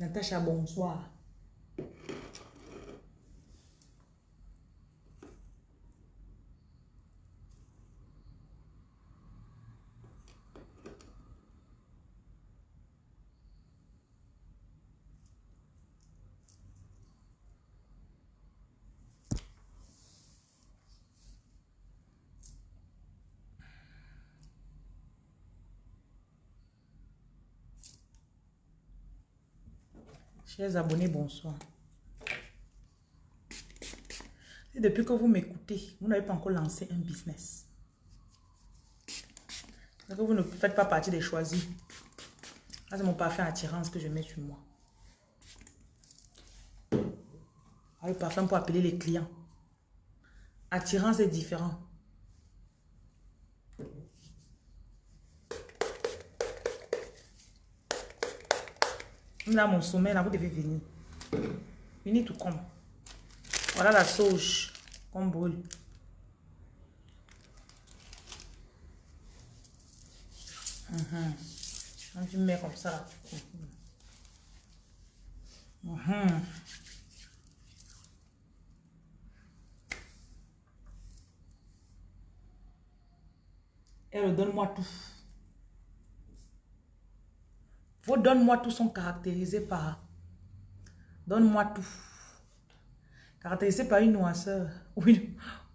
Natacha, bonsoir. Chers abonnés, bonsoir. Depuis que vous m'écoutez, vous n'avez pas encore lancé un business. Vous ne faites pas partie des choisis. c'est mon parfum attirance que je mets sur moi. Ah, le parfum pour appeler les clients. Attirance est différent. Là, mon sommet, là, vous devez venir. Venez tout comme. Voilà la sauge qu'on brûle. Uhum. Je mets comme ça. Uhum. Elle donne-moi tout. Vos donne-moi tout sont caractérisés par donne-moi tout. Caractérisé par une noirceur ou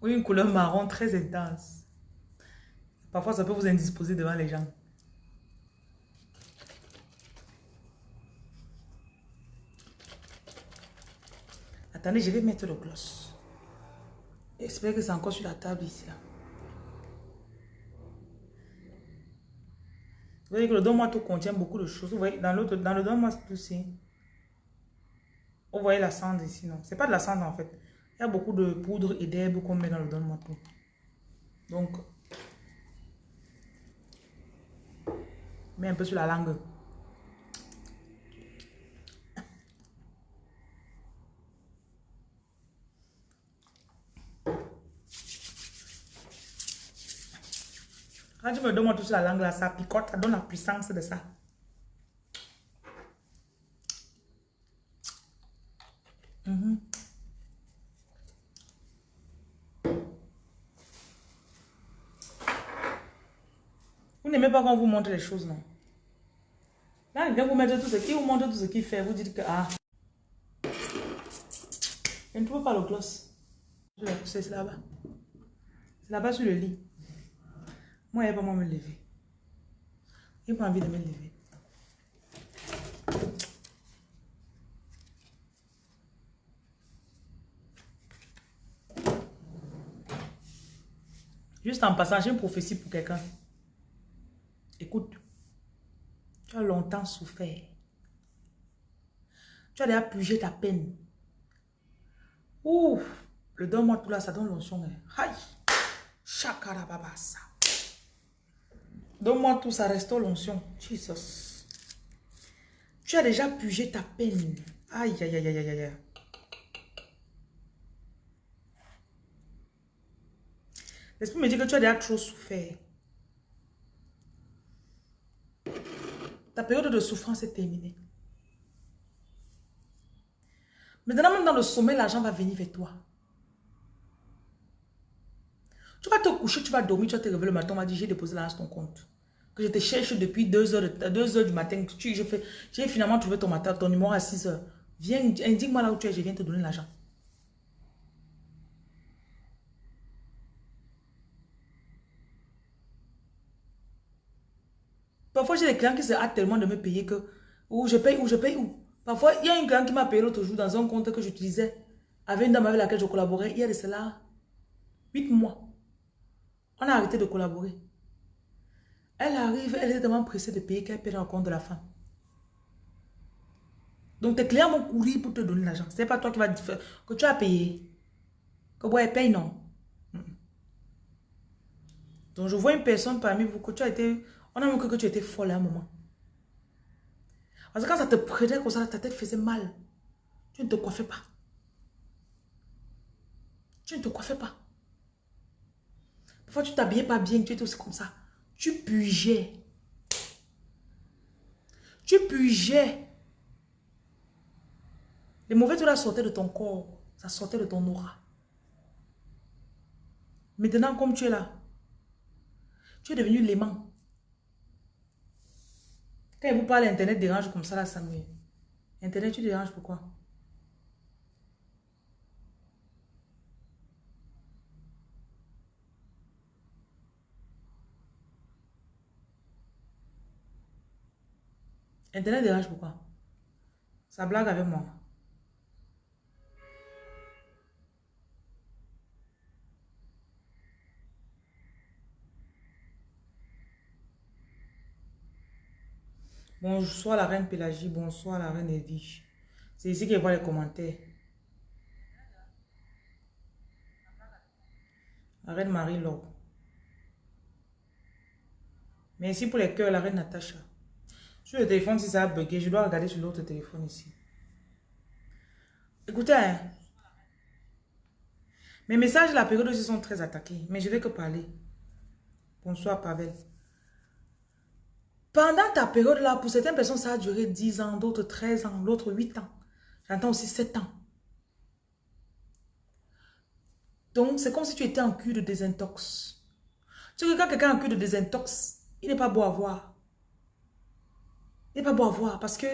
une, couleur marron très intense. Parfois, ça peut vous indisposer devant les gens. Attendez, je vais mettre le gloss. J'espère que c'est encore sur la table ici. Là. Vous voyez que le don tout contient beaucoup de choses. Vous voyez, dans, l'autre, dans le don tout aussi. Vous voyez la cendre ici, non? C'est pas de la cendre en fait. Il y a beaucoup de poudre et d'herbe qu'on met dans le don tout. Donc, mets un peu sur la langue. Quand tu me donnes tout sur la langue là, ça picote, ça donne la puissance de ça. Mhm. Vous n'aimez pas quand vous montre les choses, non? Là, il vient vous mettre tout ce qu'il vous montre tout ce qu'il fait. Vous dites que, ah, je ne trouve pas le gloss. C'est là-bas. C'est là-bas sur le lit. Moi, n'y a pas moi me lever. Il n'a pas envie de me lever. Juste en passant, j'ai une prophétie pour quelqu'un. Écoute, tu as longtemps souffert. Tu as déjà purgé ta peine. Ouh, le donne-moi tout là, ça donne l'onction. Hein. Aïe, ça. Donne-moi tout ça, restaure l'onction. Jesus. Tu as déjà pugé ta peine. Aïe, aïe, aïe, aïe, aïe. L'esprit me dit que tu as déjà trop souffert. Ta période de souffrance est terminée. Maintenant, même dans le sommeil, l'argent va venir vers toi. Tu vas te coucher, tu vas dormir, tu vas te réveiller le matin, on va dire, j'ai déposé l'argent sur ton compte. Que je te cherche depuis 2 heures, 2 heures du matin. J'ai finalement trouvé ton, matin, ton numéro à 6 heures. Viens, indique-moi là où tu es, je viens te donner l'argent. Parfois, j'ai des clients qui se hâtent tellement de me payer que ou je paye, ou je paye, ou. Parfois, il y a un client qui m'a payé l'autre jour dans un compte que j'utilisais avec une dame avec laquelle je collaborais. Il y a de cela 8 mois. On a arrêté de collaborer. Elle arrive, elle est tellement pressée de payer qu'elle dans le compte de la femme. Donc tes clients vont courir pour te donner l'argent. Ce n'est pas toi qui vas dire que tu as payé. Que bon, elle paye, non? Donc je vois une personne parmi vous que tu as été... On a vu que tu étais folle à un moment. Parce que quand ça te prenait comme ça, ta tête faisait mal. Tu ne te coiffais pas. Tu ne te coiffais pas. Parfois, tu t'habillais pas bien, tu étais aussi comme ça. Tu pugeais. Tu pugeais. Les mauvais tours là sortaient de ton corps. Ça sortait de ton aura. Maintenant, comme tu es là, tu es devenu l'aimant. Quand vous parlez Internet dérange comme ça, là, ça me... Internet, tu déranges pourquoi? Internet dérange pourquoi? Ça blague avec moi. Bonsoir la reine Pélagie, bonsoir la reine Edwige. C'est ici qu'elle voit les commentaires. La reine Marie-Laure. Merci pour les cœurs, la reine Natacha. Sur le téléphone, si ça a bugué, je dois regarder sur l'autre téléphone ici. Écoutez, hein. mes messages, la période aussi sont très attaqués, mais je vais que parler. Bonsoir, Pavel. Pendant ta période là, pour certaines personnes, ça a duré 10 ans, d'autres 13 ans, l'autre 8 ans. J'entends aussi 7 ans. Donc, c'est comme si tu étais en cure de désintox. Tu quand quelqu'un en cure de désintox, il n'est pas beau à voir. N'est pas beau à voir parce que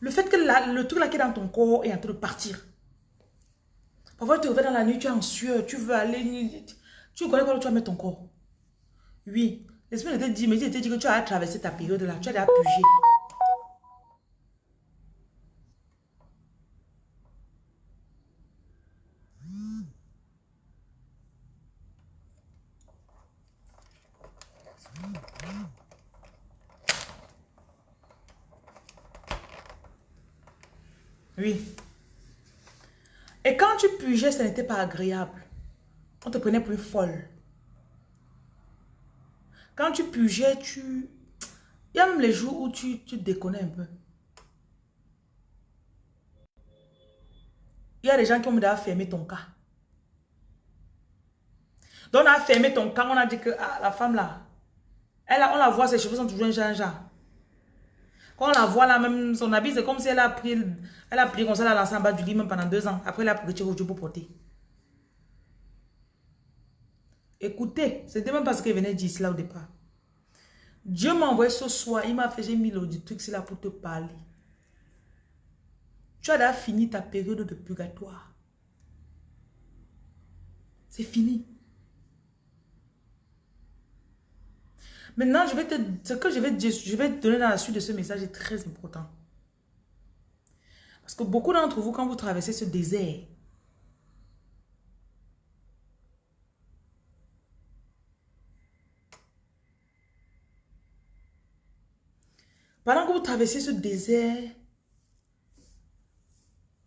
le fait que le truc là qui est dans ton corps est en train de partir. Parfois, tu te réveilles dans la nuit, tu es en sueur, tu veux aller... Tu connais quoi tu vas mettre ton corps. Oui, l'esprit de te dit, mais il te dit que tu as traversé ta période là, tu as déjà pugé. Oui. Et quand ce n'était pas agréable. On te prenait pour une folle. Quand tu pugeais, tu... Il y a même les jours où tu, tu déconnais un peu. Il y a des gens qui ont déjà fermé ton cas. Donc on a fermé ton cas, on a dit que ah, la femme là, elle on la voit, ses cheveux sont toujours un genre. Quand on la voit là, même son habit, c'est comme si elle a pris, elle a pris comme ça, elle a lancé en bas du lit même pendant deux ans. Après, elle a pris au pour porter. Écoutez, c'était même parce qu'elle venait dire cela au départ. Dieu m'a envoyé ce soir, il m'a fait, j'ai mis le truc là pour te parler. Tu as déjà fini ta période de purgatoire. C'est fini. Maintenant, ce que je vais, je vais te donner dans la suite de ce message est très important. Parce que beaucoup d'entre vous, quand vous traversez ce désert, pendant que vous traversez ce désert,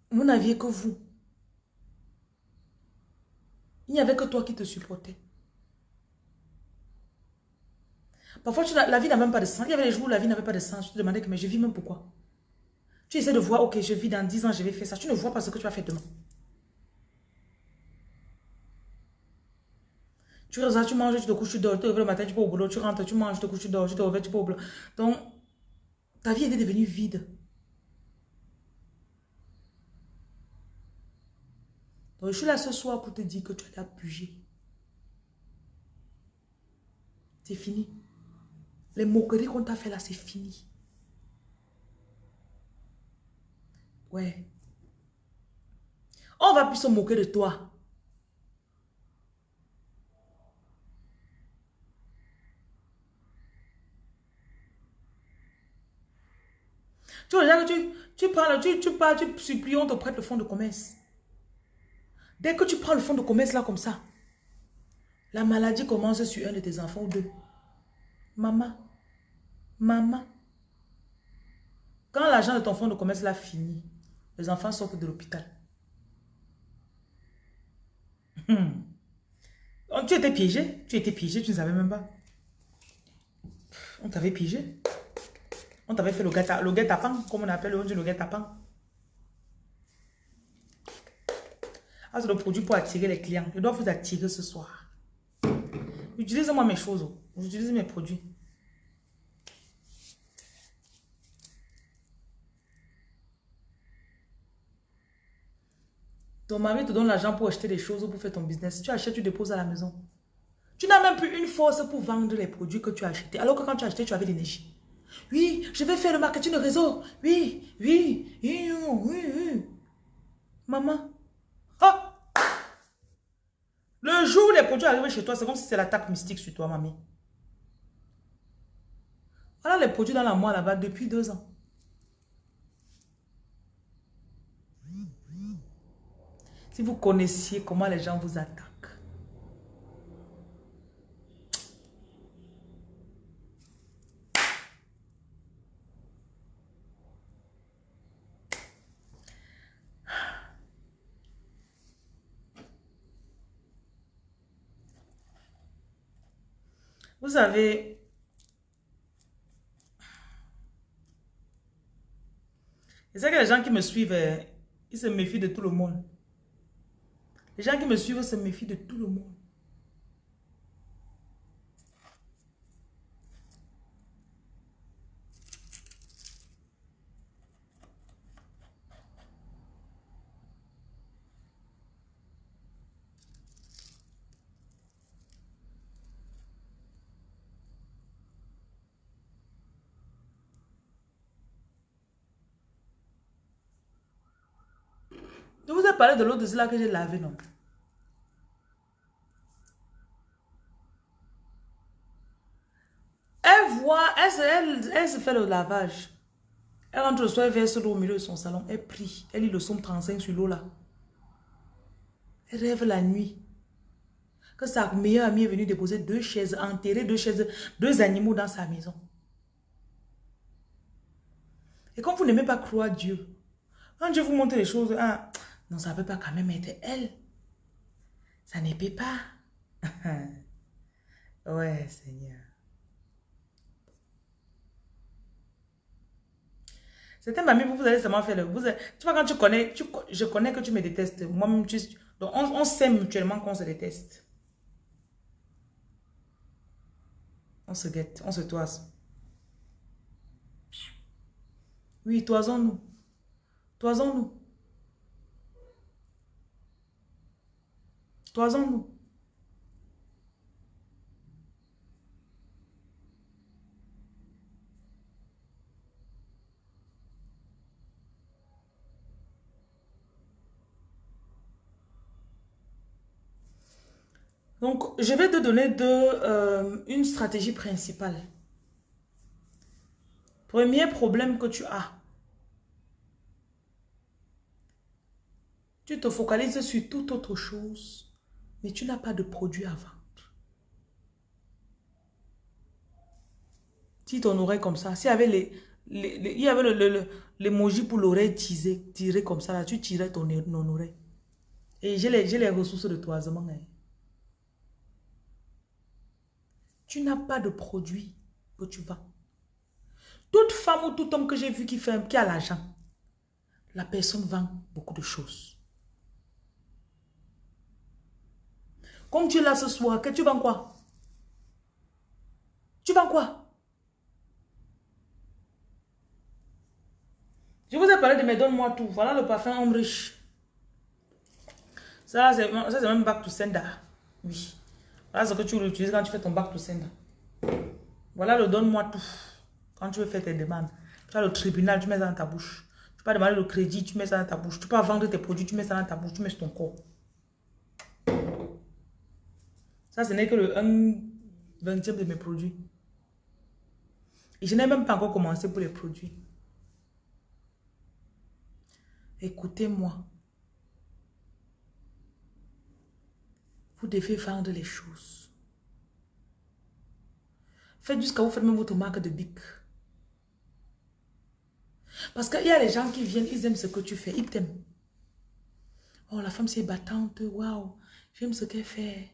vous n'aviez que vous. Il n'y avait que toi qui te supportais. Parfois, la vie n'a même pas de sens. Il y avait des jours où la vie n'avait pas de sens. Tu te demandais que, mais je vis même pourquoi? Tu essaies de voir, ok, je vis dans 10 ans, je vais faire ça. Tu ne vois pas ce que tu vas faire demain. Tu restes, tu manges, tu te couches, tu dors, tu te le matin, tu vas au boulot, tu rentres, tu manges, tu te couches, tu dors, tu te réveilles, tu vas au boulot. Donc, ta vie est devenue vide. Donc, je suis là ce soir pour te dire que tu as pugé. C'est fini. Les moqueries qu'on t'a fait là, c'est fini. Ouais. On va plus se moquer de toi. Tu regardes, tu, tu parles, tu, tu parles, tu supplies, on te prête le fonds de commerce. Dès que tu prends le fonds de commerce là comme ça, la maladie commence sur un de tes enfants ou deux. Maman, maman. Quand l'argent de ton fonds de commerce l'a fini, les enfants sortent de l'hôpital. Hmm. Tu étais piégé, tu étais piégé, tu ne savais même pas. On t'avait piégé. On t'avait fait le guet-apens, comme on appelle le, le guet-apens. Ah, c'est le produit pour attirer les clients. Je dois vous attirer ce soir. Utilise-moi mes choses. J'utilise mes produits. Ton mari te donne l'argent pour acheter des choses ou pour faire ton business. Tu achètes, tu déposes à la maison. Tu n'as même plus une force pour vendre les produits que tu as achetés. Alors que quand tu as acheté, tu avais l'énergie. Oui, je vais faire le marketing de réseau. Oui, oui, oui, oui. Maman. Oh! Le jour où les produits arrivent chez toi, c'est comme si c'est l'attaque mystique sur toi, mamie. Voilà les produits dans la moelle là-bas depuis deux ans. Si vous connaissiez comment les gens vous attaquent. Vous savez, c'est ça que les gens qui me suivent, euh, ils se méfient de tout le monde. Les gens qui me suivent se méfient de tout le monde. Je vous ai parlé de l'eau de cela que j'ai lavé, non? Elle voit, elle, se fait le lavage. Elle rentre le soir, elle verse l'eau au milieu de son salon. Elle prie. Elle lit le somme 35 sur l'eau là. Elle rêve la nuit. Que sa meilleure amie est venue déposer deux chaises, enterrer deux chaises, deux animaux dans sa maison. Et comme vous n'aimez pas croire Dieu, quand Dieu vous montre les choses, ah, non, ça ne peut pas quand même être elle. Ça ne peut pas. ouais, Seigneur. C'était mamie, vous, vous allez seulement faire le... Tu vois, quand tu connais, tu, je connais que tu me détestes. Moi-même, tu... Donc, on, on sait mutuellement qu'on se déteste. On se guette, on se toise. Oui, toisons-nous. Toisons-nous. Toisons-nous. Donc, je vais te donner euh, une stratégie principale. Premier problème que tu as. Tu te focalises sur toute autre chose mais tu n'as pas de produit à vendre. Si ton oreille comme ça, s'il y avait les, il y avait l'émoji le, pour l'oreille tirée, comme ça, là, tu tirais ton, oreille. Et j'ai les, les ressources de toisement. Hein. Tu n'as pas de produit que tu vends. Toute femme ou tout homme que j'ai vu qui, fait, qui a l'argent, la personne vend beaucoup de choses. Comme tu es là ce soir, que tu vends quoi? Tu vends quoi? Je vous ai parlé de mes donne-moi tout. Voilà le parfum homme riche. Ça, c'est même back to sender. Oui. Voilà ce que tu utilises quand tu fais ton back to sender. Voilà le donne-moi tout. Quand tu veux faire tes demandes. Tu as le tribunal, tu mets ça dans ta bouche. Tu peux demander le crédit, tu mets ça dans ta bouche. Tu peux vendre tes produits, tu mets ça dans ta bouche, tu mets sur ton corps. Ça, ce n'est que le 1 vingtième de mes produits. Et je n'ai même pas encore commencé pour les produits. Écoutez-moi. Vous devez vendre les choses. Faites jusqu'à vous faites même votre marque de bic. Parce qu'il y a les gens qui viennent, ils aiment ce que tu fais, ils t'aiment. Oh, la femme c'est battante, waouh, j'aime ce qu'elle fait.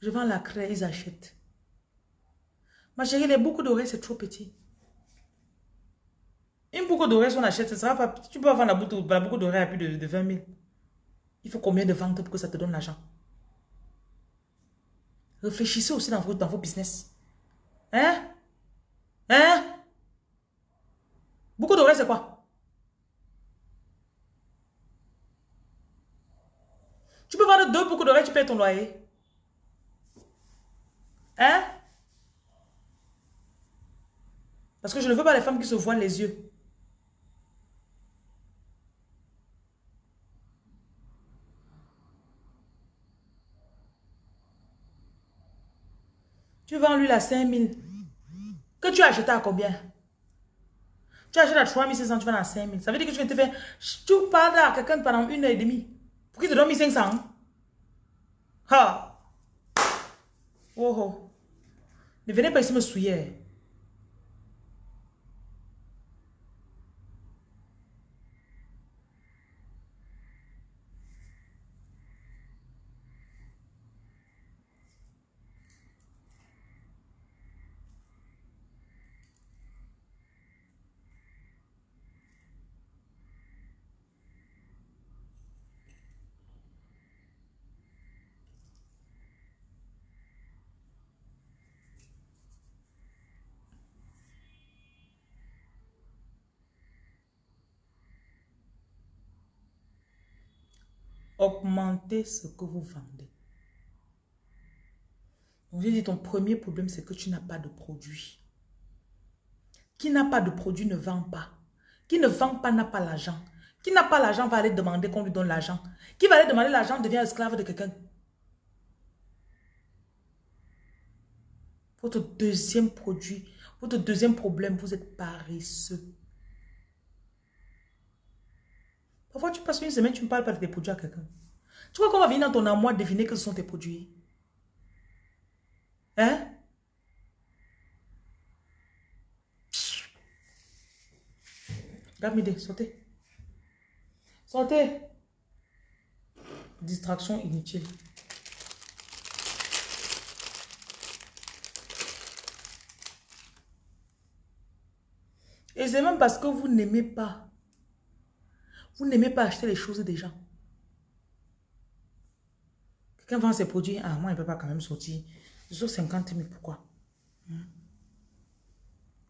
Je vends la craie, ils achètent. Ma chérie, les boucles d'oreilles, c'est trop petit. Une boucle d'oreilles, si on achète, ça sera pas... Tu peux vendre la boucle, d'oreilles à plus de, 20 000. Il faut combien de ventes pour que ça te donne l'argent? Réfléchissez aussi dans vos, dans vos business. Hein? Hein? Boucle d'oreilles, c'est quoi? Tu peux vendre deux boucles d'oreilles, tu payes ton loyer. Hein? Parce que je ne veux pas les femmes qui se voient les yeux. Tu vends lui la 5000. Que tu as acheté à combien? Tu achètes à 3500, tu vends à 5000. Ça veut dire que tu viens te faire... Tu parles à quelqu'un pendant une heure et demie. Pour qu'il te donne 1500. Ha! Oh oh. Ne venez pas ici me souiller. Augmentez ce que vous vendez. Donc, j'ai dit, ton premier problème, c'est que tu n'as pas de produit. Qui n'a pas de produit ne vend pas. Qui ne vend pas n'a pas l'argent. Qui n'a pas l'argent va aller demander qu'on lui donne l'argent. Qui va aller demander l'argent devient esclave de quelqu'un. Votre deuxième produit, votre deuxième problème, vous êtes paresseux. Parfois, tu passes une semaine, tu ne parles pas de tes produits à quelqu'un. Tu crois qu'on va venir dans ton amour deviner que ce sont tes produits? Hein? Regarde, sortez. Sortez. Distraction inutile. Et c'est même parce que vous n'aimez pas vous n'aimez pas acheter les choses des gens. Quelqu'un vend ses produits, ah, moi, il ne peut pas quand même sortir. Je 50 000, pourquoi? Hmm?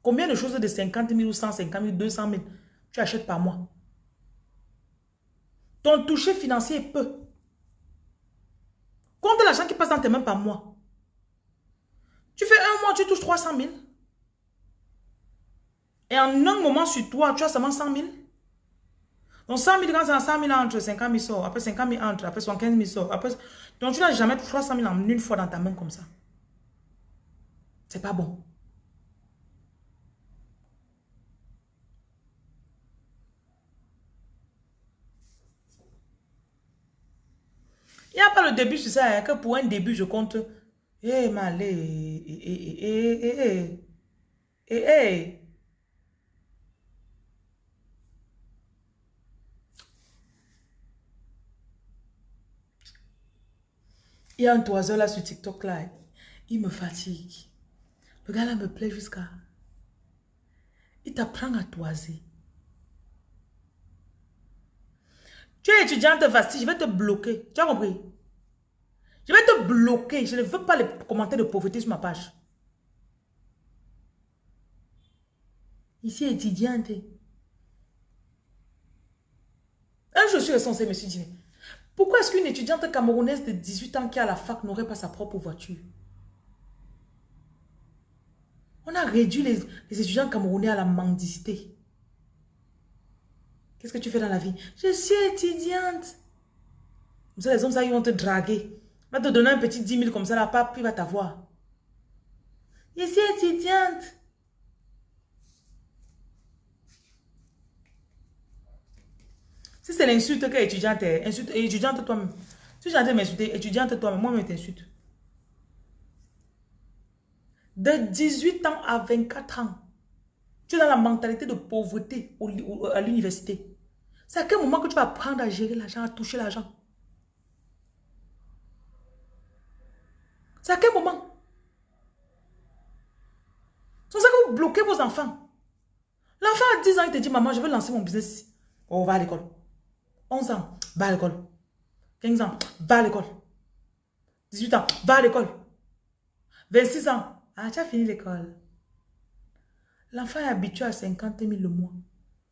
Combien de choses de 50 000 ou 150 000, 200 000 tu achètes par mois? Ton toucher financier est peu. Compte l'argent qui passe dans tes mains par mois. Tu fais un mois, tu touches 300 000. Et en un moment sur toi, tu as seulement 100 000. Donc 100 000, quand c'est 100 000 entre, 50 000 sort. Après 50 000 entre, après 75 000 sort. Après... Donc tu n'as jamais 300 000 en une fois dans ta main comme ça. C'est pas bon. Il n'y a pas le début sur ça, hein, que pour un début, je compte. Eh, malé, eh, eh, eh, eh, eh, eh, eh, eh. Il y a un toiseur là sur TikTok là. Il me fatigue. Le gars là me plaît jusqu'à... Il t'apprend à toiser. Tu es étudiante facile, je vais te bloquer. Tu as compris? Je vais te bloquer. Je ne veux pas les commentaires de pauvreté sur ma page. Ici, étudiante. Un jour, je suis censé me suis dit, pourquoi est-ce qu'une étudiante camerounaise de 18 ans qui a la fac n'aurait pas sa propre voiture? On a réduit les, étudiants camerounais à la mendicité. Qu'est-ce que tu fais dans la vie? Je suis étudiante. Vous savez, les hommes, ils vont te draguer. Va te donner un petit 10 000 comme ça, la pape, il va t'avoir. Je suis étudiante. Si c'est l'insulte que étudiante est, insulte, étudiante toi-même. Si j'ai m'insulter, étudiante toi-même, moi-même t'insulte. De 18 ans à 24 ans, tu es dans la mentalité de pauvreté à l'université. C'est à quel moment que tu vas apprendre à gérer l'argent, à toucher l'argent? C'est à quel moment? C'est ça que vous bloquez vos enfants. L'enfant a 10 ans, il te dit, maman, je veux lancer mon business. On va à l'école. 11 ans, va à l'école. 15 ans, va à l'école. 18 ans, va à l'école. 26 ans, ah, tu as fini l'école. L'enfant est habitué à 50 000 le mois.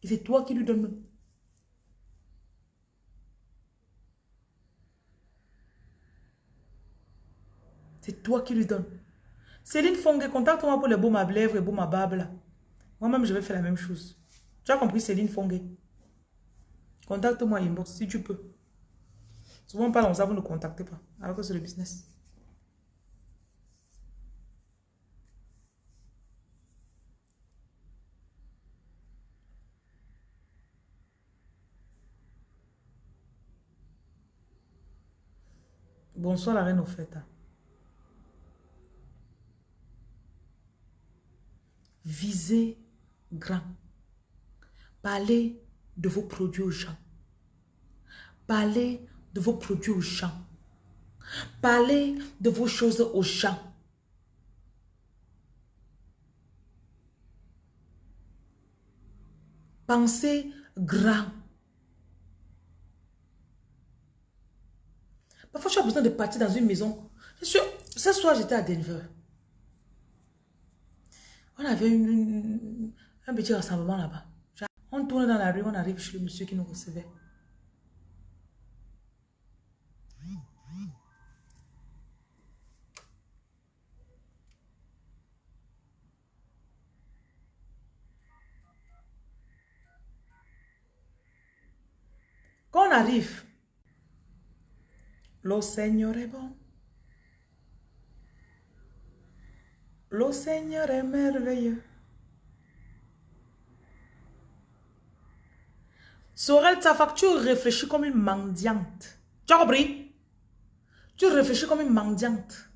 Et c'est toi qui lui donnes. C'est toi qui lui donnes. Céline Fongue, contacte-moi pour les baumes à lèvres et baumes à barbe Moi-même, je vais faire la même chose. Tu as compris, Céline Fongue? Contacte-moi inbox si tu peux. Souvent, pas ça, vous ne contactez pas. Alors que c'est le business. Bonsoir la reine Opheta. Visez grand. Parlez de vos produits aux gens. Parlez de vos produits aux gens. Parlez de vos choses aux gens. Pensez grand. Parfois, as besoin de partir dans une maison. ce soir, j'étais à Denver. On avait un petit rassemblement là-bas. On tourne dans la rue, on arrive chez le monsieur qui nous recevait. Quand on arrive, le Seigneur est bon. Le Seigneur est merveilleux. Sorel, ta facture réfléchit comme une mendiante. Tu as compris? Tu réfléchis comme une mendiante.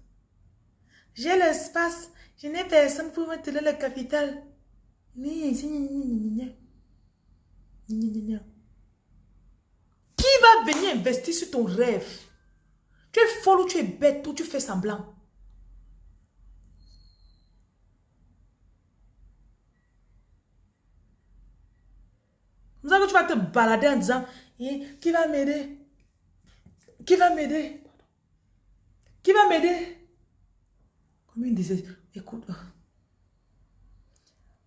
J'ai l'espace. Je n'ai personne pour me tenir le capital. Qui va venir investir sur ton rêve? Tu es folle ou tu es bête ou tu fais semblant? Vous savez que tu vas te balader en disant, eh, qui va m'aider? Qui va m'aider? Qui va m'aider? Comme une disait, écoute,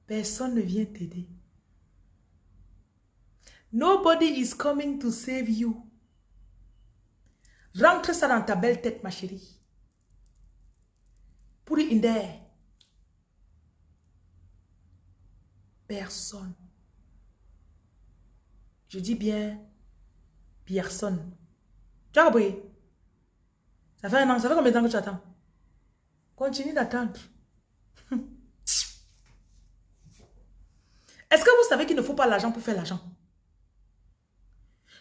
personne ne vient t'aider. Nobody is coming to save you. Rentre ça dans ta belle tête, ma chérie. Pour in there. Personne. Je dis bien personne. Tu as compris? Ça fait un an, ça fait combien de temps que tu attends? Continue d'attendre. Est-ce que vous savez qu'il ne faut pas l'argent pour faire l'argent?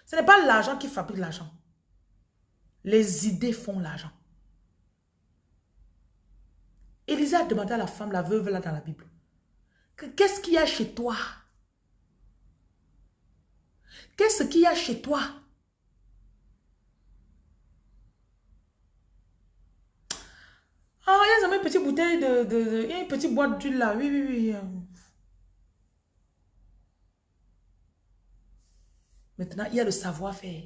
Ce n'est pas l'argent qui fabrique l'argent. Les idées font l'argent. Élisa a demandé à la femme, la veuve là dans la Bible, qu'est-ce qu'il y a chez toi? Qu'est-ce qu'il y a chez toi? Ah, il y a une petite bouteille de, de, une petite boîte d'huile là. Oui, oui, oui. Maintenant, il y a le savoir-faire.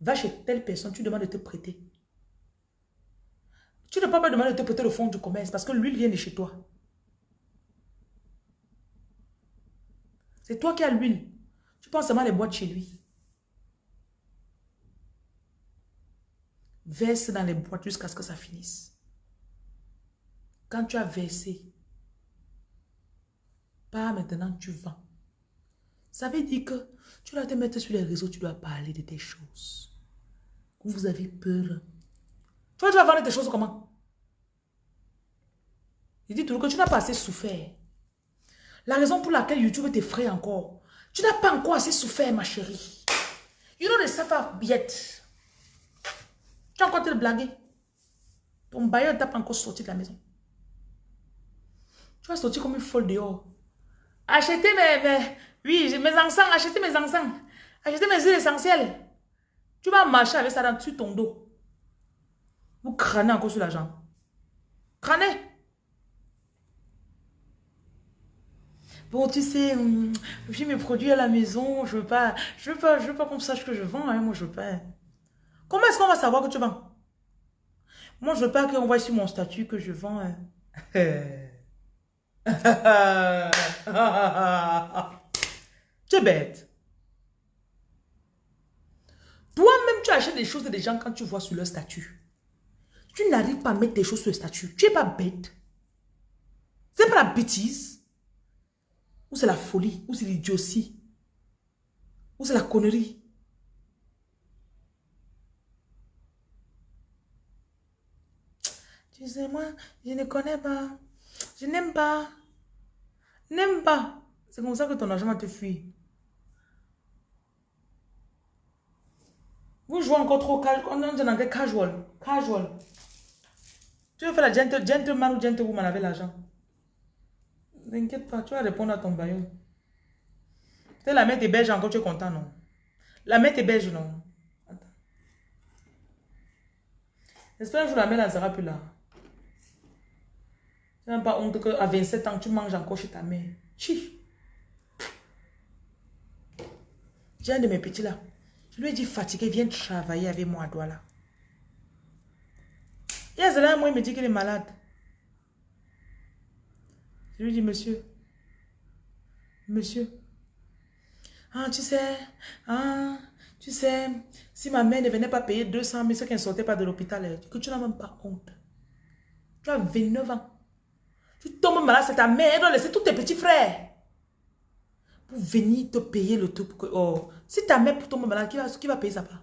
Va chez telle personne, tu demandes de te prêter. Tu ne peux pas demander de te prêter le fonds du commerce parce que l'huile vient de chez toi. C'est toi qui as l'huile. Tu penses seulement les boîtes chez lui. Verse dans les boîtes jusqu'à ce que ça finisse. Quand tu as versé, pas maintenant tu vends. Ça veut dire que tu dois te mettre sur les réseaux, tu dois parler de tes choses vous avez peur. Tu vas vendre des choses comment? Il dit toujours que tu n'as pas assez souffert. La raison pour laquelle YouTube t'effraie encore, tu n'as pas encore assez souffert, ma chérie. You know the suffer yet. Tu as encore te blaguer. Ton bailleur t'a pas encore sorti de la maison. Tu vas sortir comme une folle dehors. Achetez mes, mes, oui, mes encens, achetez mes encens. Achetez mes huiles essentielles. Tu vas marcher avec ça dans, sur ton dos. Vous crânez encore sur la jambe. Crânez. Bon, tu sais, hum, j'ai mes produits à la maison, je veux pas, je veux pas, je veux pas qu'on sache que je vends, hein, moi je veux pas. Comment est-ce qu'on va savoir que tu vends? Moi, je veux pas qu'on voit sur mon statut que je vends. Hein. tu es bête. Toi-même, tu achètes des choses des gens quand tu vois sur leur statut. Tu n'arrives pas à mettre tes choses sur le statut. Tu n'es pas bête. C'est pas la bêtise. Ou c'est la folie. Ou c'est l'idiotie. Ou c'est la connerie. Tu sais, moi, je ne connais pas. Je n'aime pas. N'aime pas. C'est comme ça que ton argent va te fuir. Vous jouez encore trop casual. On dit en anglais casual. Casual. Tu veux faire la gentle, gentleman ou gentlewoman avec l'argent? N'inquiète pas, tu vas répondre à ton baillot. La mettre est belge encore, tu es content, non? La mettre est belge, non? J'espère que je la mets, elle sera plus là. Tu n'as pas honte qu'à 27 ans, tu manges encore chez ta mère. Chi. J'ai un de mes petits là. Je lui ai dit fatigué, viens travailler avec moi à Douala. Et là, moi, il me dit qu'il est malade. Je lui dis, monsieur, monsieur, ah, tu sais, ah, tu sais, si ma mère ne venait pas payer 200 000, c'est qu'elle ne sortait pas de l'hôpital, que tu n'as même pas honte. Tu as 29 ans. Tu tombes malade, c'est ta mère, elle doit laisser tous tes petits frères pour venir te payer le tout. Pour que, oh, si ta mère tombe malade, qui va, qui va payer sa part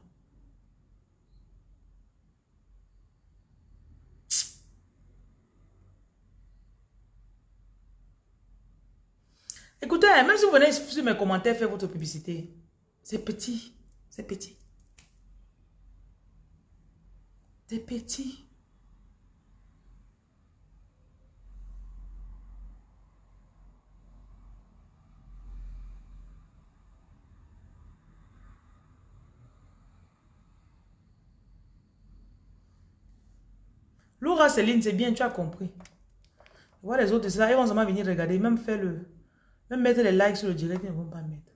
Écoutez, même si vous venez sur mes commentaires faire votre publicité, c'est petit, c'est petit. C'est petit. Laura Céline, c'est bien, tu as compris. Voir les autres, là, ils vont seulement venir regarder, même faire le... Même mettre les likes sur le direct, ils ne vont pas mettre.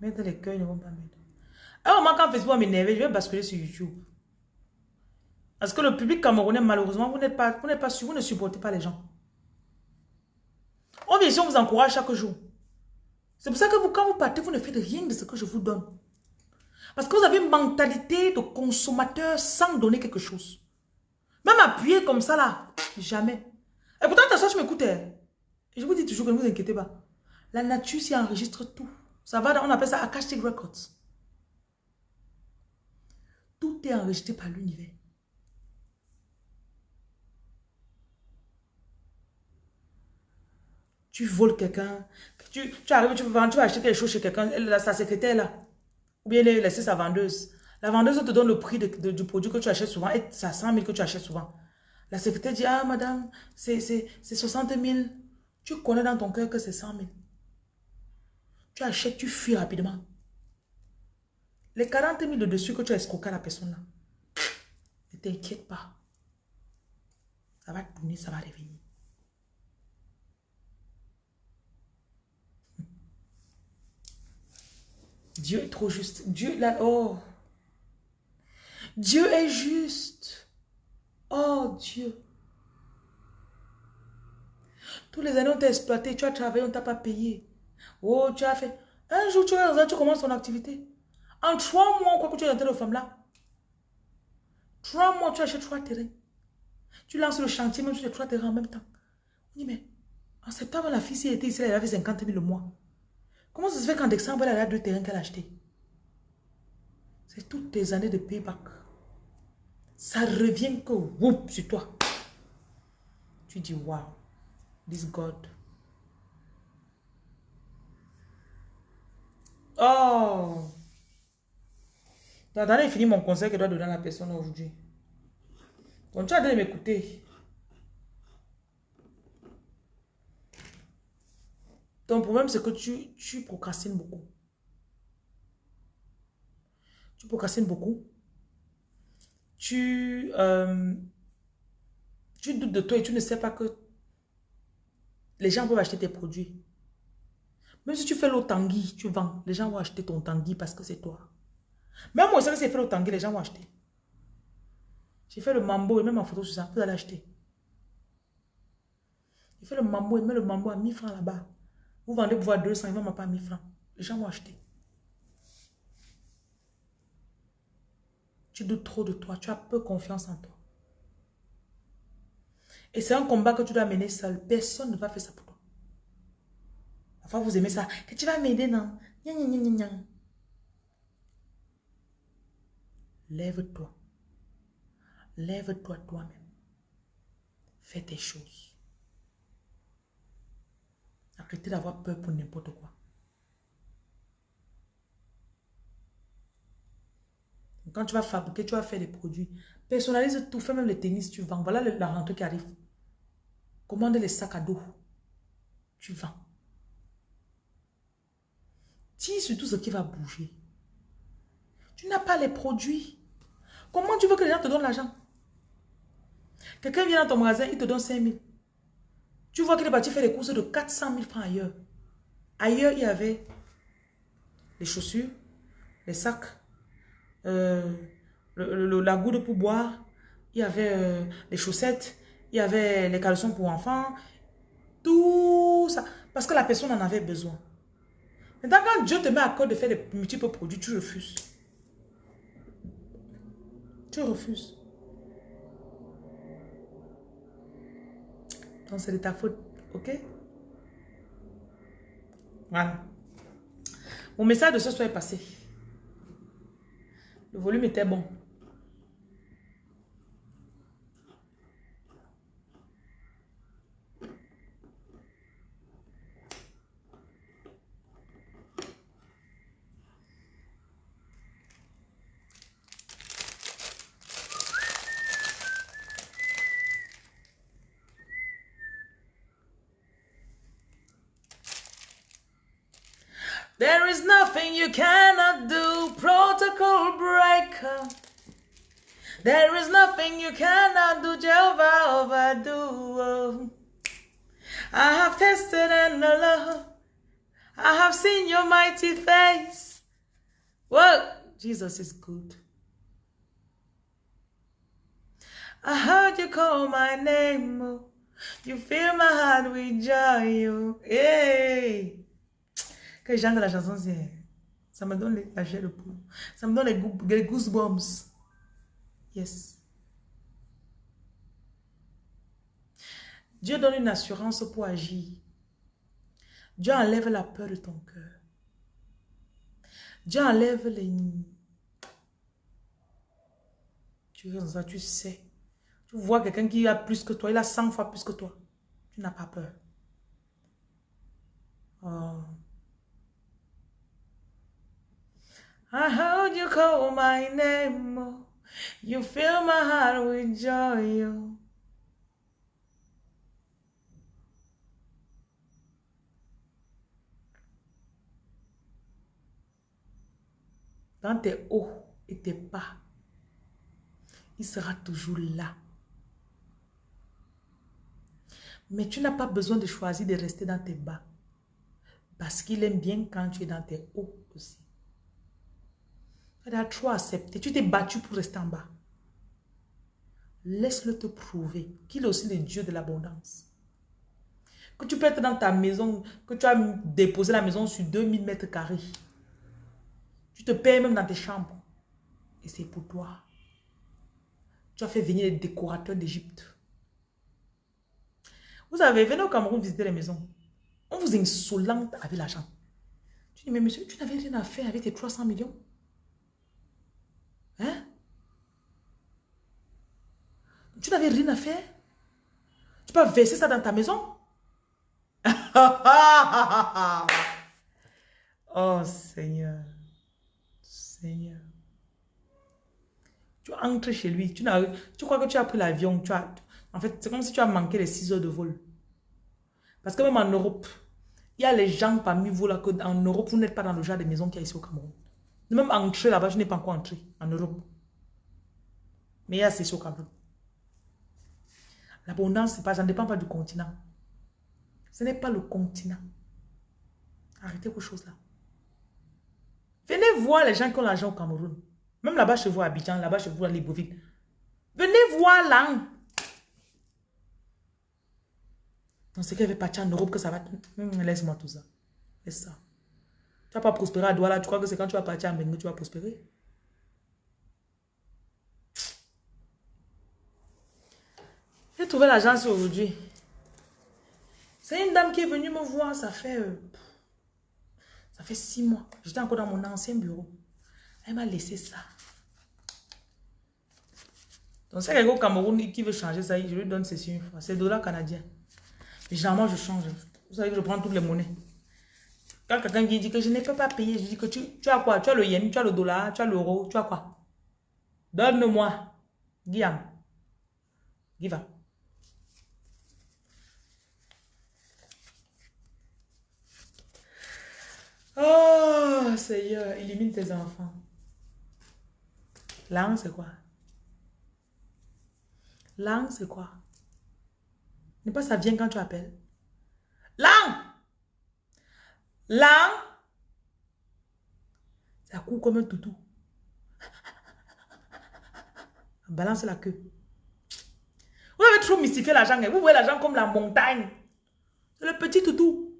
Mettre les cœurs, ils ne vont pas mettre. À un moment, quand Facebook va m'énerver, je vais basculer sur YouTube. Parce que le public camerounais, malheureusement, vous n'êtes pas, vous pas sûr, vous ne supportez pas les gens. On vient ici, on vous encourage chaque jour. C'est pour ça que vous, quand vous partez, vous ne faites rien de ce que je vous donne. Parce que vous avez une mentalité de consommateur sans donner quelque chose. Même appuyer comme ça là, jamais. Et pourtant, ta soeur, je m'écoutais. Je vous dis toujours que ne vous inquiétez pas. La nature s'y enregistre tout. Ça va, on appelle ça Akashic Records. Tout est enregistré par l'univers. Tu voles quelqu'un, tu, arrives, tu vas, tu vas acheter quelque chose chez quelqu'un, sa secrétaire là, ou bien laisser sa vendeuse. La vendeuse te donne le prix du produit que tu achètes souvent et c'est 100 000 que tu achètes souvent. La secrétaire dit, ah madame, c'est 60 000. Tu connais dans ton cœur que c'est 100 000. Tu achètes, tu fuis rapidement. Les 40 000 de dessus que tu as escroqué à la personne là, ne t'inquiète pas. Ça va tourner, ça va revenir. Dieu est trop juste. Dieu, là, oh. Dieu est juste. Oh Dieu. Tous les années, on t'a exploité, tu as travaillé, on t'a pas payé. Oh, tu as fait. Un jour, tu, tu commences ton activité. En trois mois, quoi que tu es dans femme là. Trois mois, tu achètes trois terrains. Tu lances le chantier, même sur les trois terrains en même temps. On dit, mais en septembre, la fille, si elle était ici, elle avait 50 000 le mois. Comment ça se fait qu'en décembre, elle a deux terrains qu'elle a achetés? C'est toutes tes années de payback ça revient que whoop sur toi. Tu dis, wow, this God. Oh! T'as fini mon conseil que je dois donner à la personne aujourd'hui. Donc tu as de m'écouter. Ton problème, c'est que tu, tu procrastines beaucoup. Tu procrastines beaucoup tu, euh, tu doutes de toi et tu ne sais pas que les gens peuvent acheter tes produits. Même si tu fais l'eau tanguy, tu vends, les gens vont acheter ton tanguy parce que c'est toi. Même moi, si c'est fait l'eau tanguy, les gens vont acheter. J'ai fait le mambo et même en photo sur ça, vous allez acheter. J'ai fait le mambo et même le mambo à 1000 francs là-bas. Vous vendez pour voir 200, ils vont pas 1000 francs. Les gens vont acheter. Tu doutes trop de toi. Tu as peu confiance en toi. Et c'est un combat que tu dois mener seul. Personne ne va faire ça pour toi. Vous aimez ça. Que tu vas m'aider, non? Lève-toi. Lève-toi toi-même. Fais tes choses. Arrêtez d'avoir peur pour n'importe quoi. Quand tu vas fabriquer, tu vas faire des produits. Personnalise tout, fais même les tennis, tu vends. Voilà la rentrée qui arrive. Commande les sacs à dos. Tu vends. Dis sur tout ce qui va bouger. Tu n'as pas les produits. Comment tu veux que les gens te donnent l'argent? Quelqu'un vient dans ton magasin, il te donne 5 000. Tu vois qu'il est parti faire des courses de 400 000 francs ailleurs. Ailleurs, il y avait les chaussures, les sacs, euh, la goutte pour boire, il y avait euh, les chaussettes, il y avait les caleçons pour enfants, tout ça. Parce que la personne en avait besoin. Maintenant, quand Dieu te met à cœur de faire des multiples produits, tu refuses. Tu refuses. Donc, c'est de ta faute. OK? Voilà. Mon message de ce soir est passé. Le volume était bon. Jesus is good. I heard you call my name. oh. You fill my heart with joy. oh. Hey. Que la chanson, ça me donne la chair de poule. Ça me donne les, les goosebumps. Yes. Dieu donne une assurance pour agir. Dieu enlève la peur de ton cœur. Dieu enlève les... Tu es dans ça, tu sais. Tu vois quelqu'un qui a plus que toi, il a 100 fois plus que toi. Tu n'as pas peur. Oh. I heard you call my name. You fill my heart with joy. Dans tes hauts et tes bas, il sera toujours là. Mais tu n'as pas besoin de choisir de rester dans tes bas. Parce qu'il aime bien quand tu es dans tes hauts aussi. Tu as trop accepté. Tu t'es battu pour rester en bas. Laisse-le te prouver qu'il est aussi le Dieu de l'abondance. Que tu peux être dans ta maison, que tu as déposé la maison sur 2000 mètres carrés. Tu te payes même dans tes chambres. Et c'est pour toi. Tu as fait venir les décorateurs d'Égypte. Vous savez, venez au Cameroun visiter les maisons. On vous insolente avec l'argent. Tu dis, mais monsieur, tu n'avais rien à faire avec tes 300 millions. Hein? Tu n'avais rien à faire? Tu peux verser ça dans ta maison? oh Seigneur. Seigneur. Tu entres chez lui. Tu, tu crois que tu as pris l'avion. Tu as, en fait, c'est comme si tu as manqué les 6 heures de vol. Parce que même en Europe, il y a les gens parmi vous là que en Europe, vous n'êtes pas dans le genre de maison qu'il y a ici au Cameroun. Même entrer là-bas, je n'ai pas encore entré en Europe. Mais il y a c'est au Cameroun. L'abondance, c'est pas, ça ne dépend pas du continent. Ce n'est pas le continent. Arrêtez vos choses là. Venez voir les gens qui ont l'argent au Cameroun. Même là-bas chez vous à Abidjan, là-bas chez vous à Libreville. Venez voir là. Donc c'est qu'elle veut partir en Europe que ça va... Laisse-moi tout ça. Laisse ça. Tu vas pas prospérer à Douala. Tu crois que c'est quand tu vas partir en Bengue que tu vas prospérer? Je trouvé l'agence aujourd'hui. C'est une dame qui est venue me voir, ça fait... Euh, ça fait six mois. J'étais encore dans mon ancien bureau. M'a laissé ça. Donc, c'est quelqu'un au Cameroun qui veut changer ça, je lui donne ceci une fois. C'est le dollar canadien. Mais généralement, je change. Vous savez que je prends toutes les monnaies. Quand quelqu'un vient dit que je ne peux pas payer, je dis que tu, tu as quoi? Tu as le yen, tu as le dollar, tu as l'euro, tu as quoi? Donne-moi. Guillaume. Up. Oh, Seigneur, élimine tes enfants. Langue, c'est quoi? Langue, c'est quoi? N'est pas ça vient quand tu appelles. Langue Langue Ça court comme un toutou. Balance la queue. Vous avez trop mystifié l'argent. Vous voyez l'argent comme la montagne. Le petit toutou.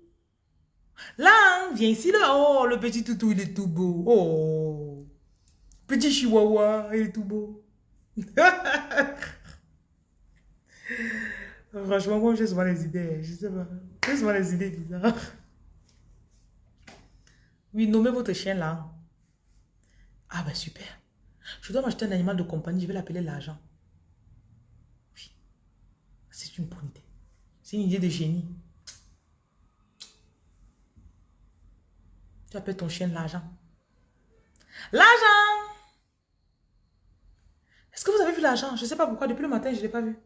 Là, viens ici, là. Oh, le petit toutou, il est tout beau. Oh. Petit chihuahua, il est tout beau. Franchement, moi, j'ai souvent les idées. Je sais pas. J'ai souvent les idées bizarres. Oui, nommez votre chien là. Ah ben super. Je dois m'acheter un animal de compagnie, je vais l'appeler l'argent. Oui. C'est une bonne idée. C'est une idée de génie. Tu appelles ton chien l'argent. L'argent Est-ce que vous avez vu l'argent? Je ne sais pas pourquoi, depuis le matin, je ne l'ai pas vu.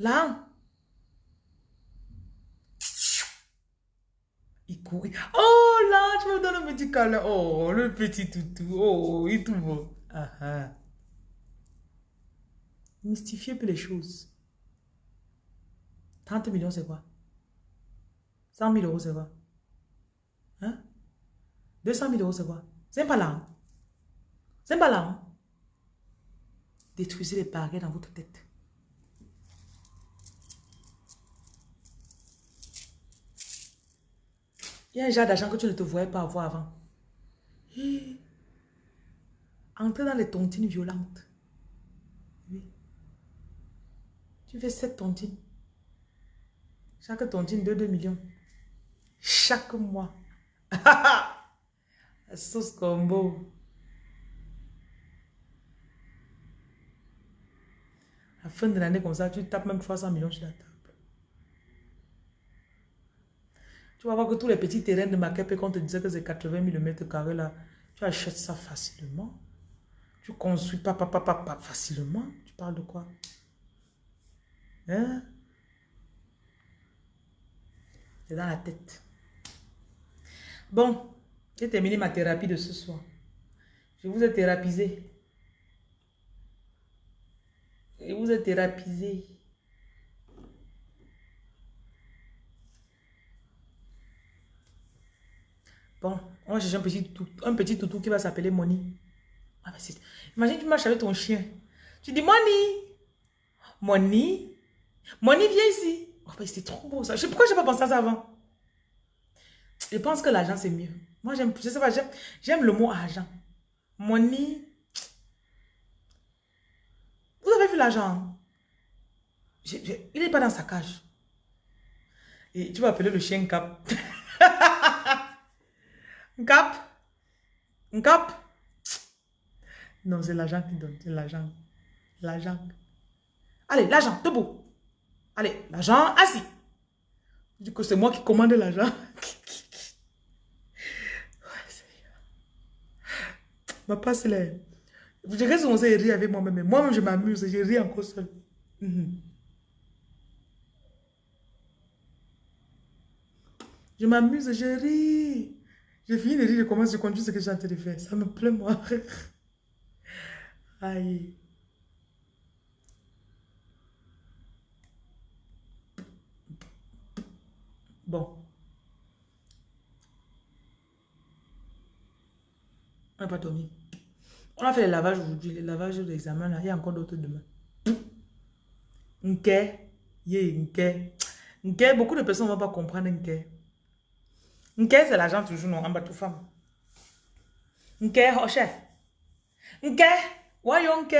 Là Il court. Oh là, tu me donnes un petit câlin. Oh, le petit toutou. Oh, il est tout beau. Ah, ah. Mystifier peu les choses. 30 millions, c'est quoi? 100 000 euros, c'est quoi? Hein? 200 000 euros, c'est quoi? C'est pas là. C'est pas là. Détruisez les barrières dans votre tête. Il y a un genre d'argent que tu ne te voyais pas avoir avant. Entrez dans les tontines violentes. Oui. Tu fais 7 tontines. Chaque tontine de 2 millions. Chaque mois. La sauce combo. Fin de l'année comme ça, tu tapes même 300 millions sur la table. Tu vas voir que tous les petits terrains de Makepe, quand on te disait que c'est 80 000 mètres carrés là, tu achètes ça facilement. Tu construis pas, pas, pas, pas, facilement. Tu parles de quoi? Hein? C'est dans la tête. Bon, j'ai terminé ma thérapie de ce soir. Je vous ai thérapisé. Je vous ai thérapisé. Bon, on va un petit, toutou, un petit toutou qui va s'appeler Moni. Ah, Imagine, tu marches avec ton chien. Tu dis Moni. Moni? Moni, viens ici. Oh, c'est trop beau ça. Je sais pourquoi je n'ai pas pensé à ça avant? Je pense que l'argent, c'est mieux. Moi, j'aime, je sais pas, j'aime le mot argent. Moni. Vous avez l'argent? Il n'est pas dans sa cage. Et tu vas appeler le chien Cap. Cap. Cap. Non, c'est l'argent qui donne. C'est l'argent. L'argent. Allez, l'argent, debout. Allez, l'argent, assis. Du coup, c'est moi qui commande l'argent. Ma passe là. Je reste on s'est rire avec moi-même. Moi-même, je m'amuse. Je ris encore seul. Mhm. Je m'amuse, je ris. Je finis de rire, je commence, je continue ce que j'ai en train de faire. Ça me plaît, moi. Aïe. Bon. On n'a pas. On a fait le lavage aujourd'hui, le lavage de l'examen. Il y a encore d'autres demain. Nke. Yeah, nke. Nke, beaucoup de personnes ne vont pas comprendre Nke. Nke, c'est l'argent toujours, non, en bas, tout femme. Nke, Rocher. Nke. Voyons, Nke.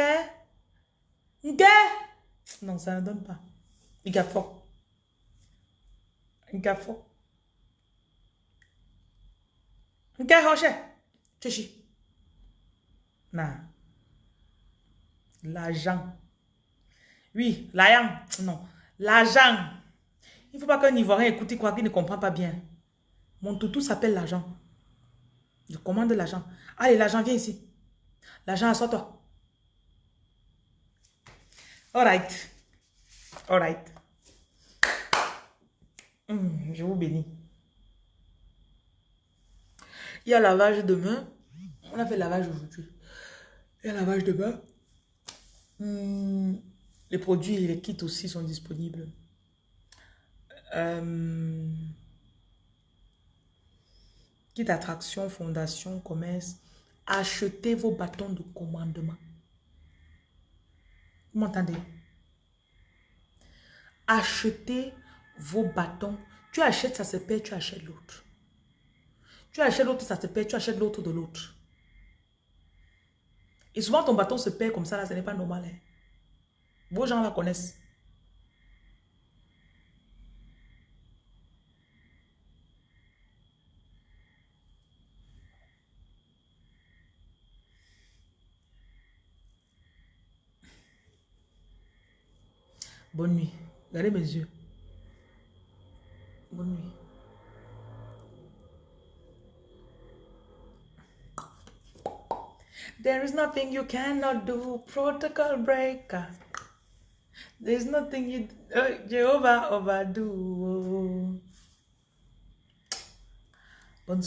Nke. Non, ça ne donne pas. A fort. A fort. Y a rocher. Non. L'argent. Oui, l'argent. Non. L'argent. Il faut pas qu'un Ivoirien écoute quoi qu'il ne comprend pas bien. Mon toutou s'appelle l'argent. Je commande l'argent. Allez, l'argent, viens ici. L'argent, assois-toi. All right. All right. Hmm, je vous bénis. Il y a lavage demain. On a fait lavage aujourd'hui. Y lavage demain. Hmm, les produits et les kits aussi sont disponibles. Euh, kit attraction, fondation, commerce. Achetez vos bâtons de commandement. Vous m'entendez? Achetez vos bâtons. Tu achètes, ça se perd, tu achètes l'autre. Tu achètes l'autre, ça se perd, tu achètes l'autre de l'autre. Et souvent, ton bâton se perd comme ça, là, ce n'est pas normal. Hein. Vos gens la connaissent. Bonne nuit. Regardez mes yeux. Bonne nuit. There is nothing you cannot do, protocol breaker. There is nothing you uh, Jehovah overdo. Vous.